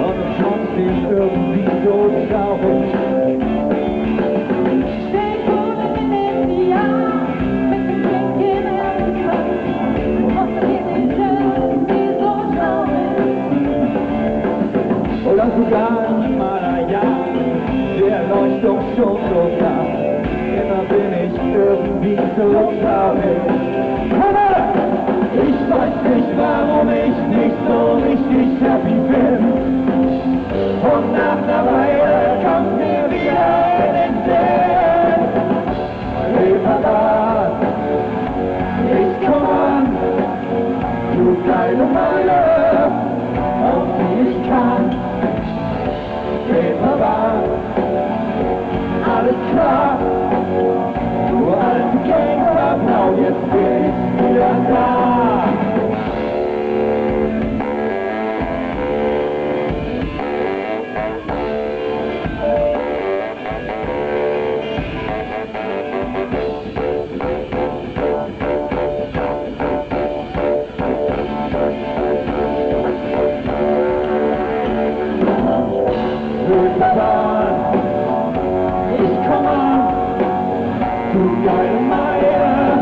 Und trotzdem irgendwie so traurig. Stay cool and in Blick in den Kopf. Und wir sind irgendwie so traurig. Oder sogar im Himalaya, der Leuchtturm schon so nah. Immer ich irgendwie so traurig. Komme! Ich weiß nicht, warum ich nicht so richtig happy bin. Und nach einer Weile kommt mir wieder in den Sinn. Reparat, ich komm an, du geile Meile, Maya, Maya.